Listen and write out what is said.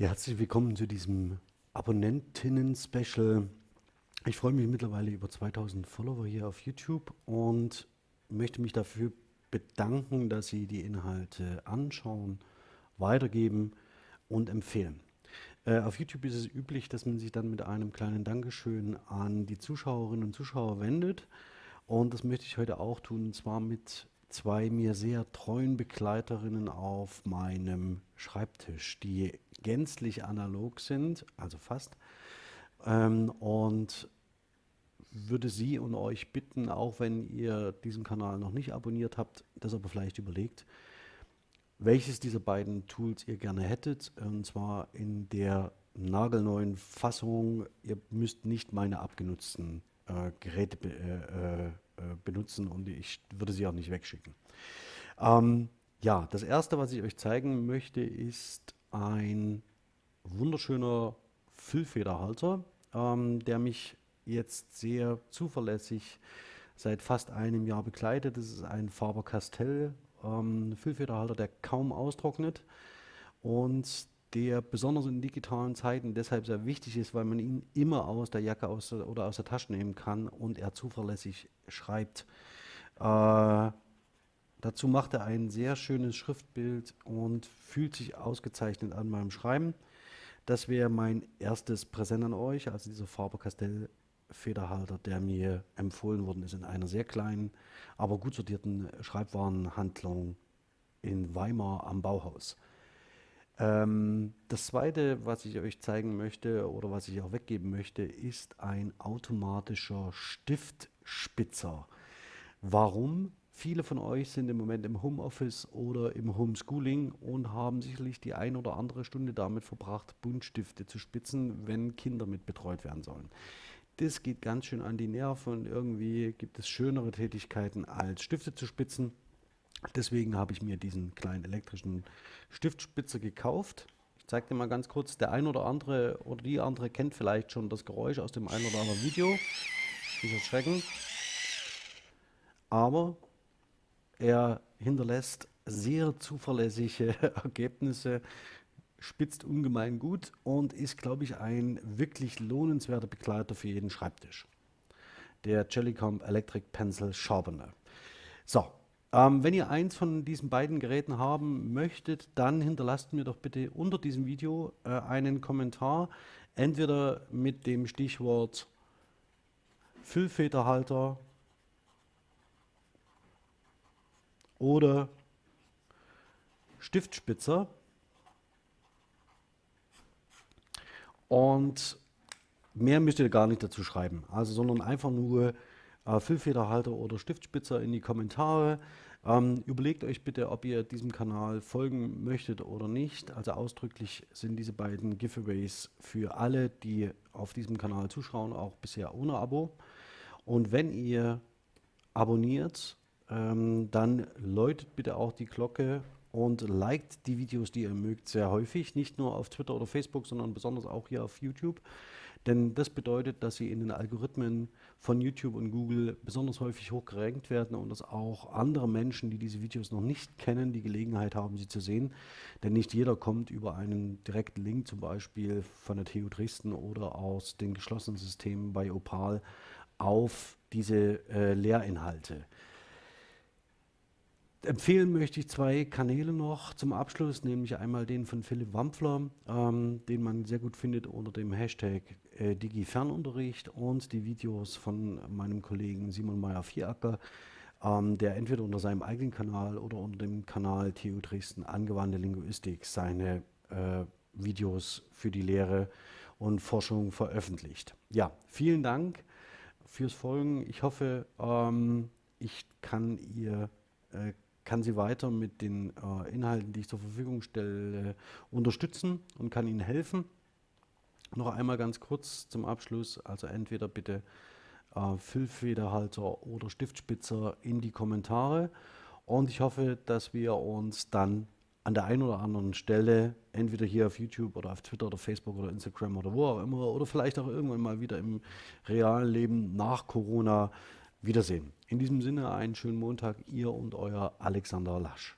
Ja, herzlich willkommen zu diesem Abonnentinnen-Special. Ich freue mich mittlerweile über 2000 Follower hier auf YouTube und möchte mich dafür bedanken, dass Sie die Inhalte anschauen, weitergeben und empfehlen. Äh, auf YouTube ist es üblich, dass man sich dann mit einem kleinen Dankeschön an die Zuschauerinnen und Zuschauer wendet. Und das möchte ich heute auch tun, und zwar mit zwei mir sehr treuen Begleiterinnen auf meinem Schreibtisch, die gänzlich analog sind, also fast. Ähm, und würde Sie und euch bitten, auch wenn ihr diesen Kanal noch nicht abonniert habt, das aber vielleicht überlegt, welches dieser beiden Tools ihr gerne hättet. Und zwar in der nagelneuen Fassung. Ihr müsst nicht meine abgenutzten äh, Geräte äh, äh, benutzen und ich würde sie auch nicht wegschicken. Ähm, ja, das erste, was ich euch zeigen möchte, ist ein wunderschöner Füllfederhalter, ähm, der mich jetzt sehr zuverlässig seit fast einem Jahr begleitet. Das ist ein Faber-Castell ähm, Füllfederhalter, der kaum austrocknet und der besonders in digitalen Zeiten deshalb sehr wichtig ist, weil man ihn immer aus der Jacke aus der, oder aus der Tasche nehmen kann und er zuverlässig schreibt. Äh, dazu macht er ein sehr schönes Schriftbild und fühlt sich ausgezeichnet an beim Schreiben. Das wäre mein erstes Präsent an euch, also dieser Faber-Castell Federhalter, der mir empfohlen worden ist in einer sehr kleinen, aber gut sortierten Schreibwarenhandlung in Weimar am Bauhaus. Ähm, das zweite, was ich euch zeigen möchte oder was ich auch weggeben möchte, ist ein automatischer Stiftspitzer. Warum? Viele von euch sind im Moment im Homeoffice oder im Homeschooling und haben sicherlich die ein oder andere Stunde damit verbracht, Buntstifte zu spitzen, wenn Kinder mit betreut werden sollen. Das geht ganz schön an die Nerven und irgendwie gibt es schönere Tätigkeiten als Stifte zu spitzen. Deswegen habe ich mir diesen kleinen elektrischen Stiftspitzer gekauft. Ich zeige dir mal ganz kurz, der ein oder andere oder die andere kennt vielleicht schon das Geräusch aus dem ein oder anderen Video. Dieser Schrecken. Aber er hinterlässt sehr zuverlässige Ergebnisse spitzt ungemein gut und ist, glaube ich, ein wirklich lohnenswerter Begleiter für jeden Schreibtisch. Der Jellycomb Electric Pencil Sharpener. So, ähm, wenn ihr eins von diesen beiden Geräten haben möchtet, dann hinterlasst mir doch bitte unter diesem Video äh, einen Kommentar, entweder mit dem Stichwort Füllfederhalter oder Stiftspitzer Und mehr müsst ihr gar nicht dazu schreiben, also sondern einfach nur äh, Füllfederhalter oder Stiftspitzer in die Kommentare. Ähm, überlegt euch bitte, ob ihr diesem Kanal folgen möchtet oder nicht. Also ausdrücklich sind diese beiden Giveaways für alle, die auf diesem Kanal zuschauen, auch bisher ohne Abo. Und wenn ihr abonniert, ähm, dann läutet bitte auch die Glocke und liked die Videos, die ihr mögt, sehr häufig. Nicht nur auf Twitter oder Facebook, sondern besonders auch hier auf YouTube. Denn das bedeutet, dass sie in den Algorithmen von YouTube und Google besonders häufig hochgerankt werden und dass auch andere Menschen, die diese Videos noch nicht kennen, die Gelegenheit haben, sie zu sehen. Denn nicht jeder kommt über einen direkten Link, zum Beispiel von der TU Dresden oder aus den geschlossenen Systemen bei Opal, auf diese äh, Lehrinhalte. Empfehlen möchte ich zwei Kanäle noch zum Abschluss, nämlich einmal den von Philipp Wampfler, ähm, den man sehr gut findet unter dem Hashtag äh, DigiFernunterricht und die Videos von meinem Kollegen Simon Meyer-Vieracker, ähm, der entweder unter seinem eigenen Kanal oder unter dem Kanal TU Dresden Angewandte Linguistik seine äh, Videos für die Lehre und Forschung veröffentlicht. Ja, vielen Dank fürs Folgen. Ich hoffe, ähm, ich kann ihr äh, kann sie weiter mit den äh, Inhalten, die ich zur Verfügung stelle, unterstützen und kann ihnen helfen. Noch einmal ganz kurz zum Abschluss, also entweder bitte äh, Füllfederhalter oder Stiftspitzer in die Kommentare und ich hoffe, dass wir uns dann an der einen oder anderen Stelle, entweder hier auf YouTube oder auf Twitter oder Facebook oder Instagram oder wo auch immer, oder vielleicht auch irgendwann mal wieder im realen Leben nach Corona Wiedersehen. In diesem Sinne einen schönen Montag, ihr und euer Alexander Lasch.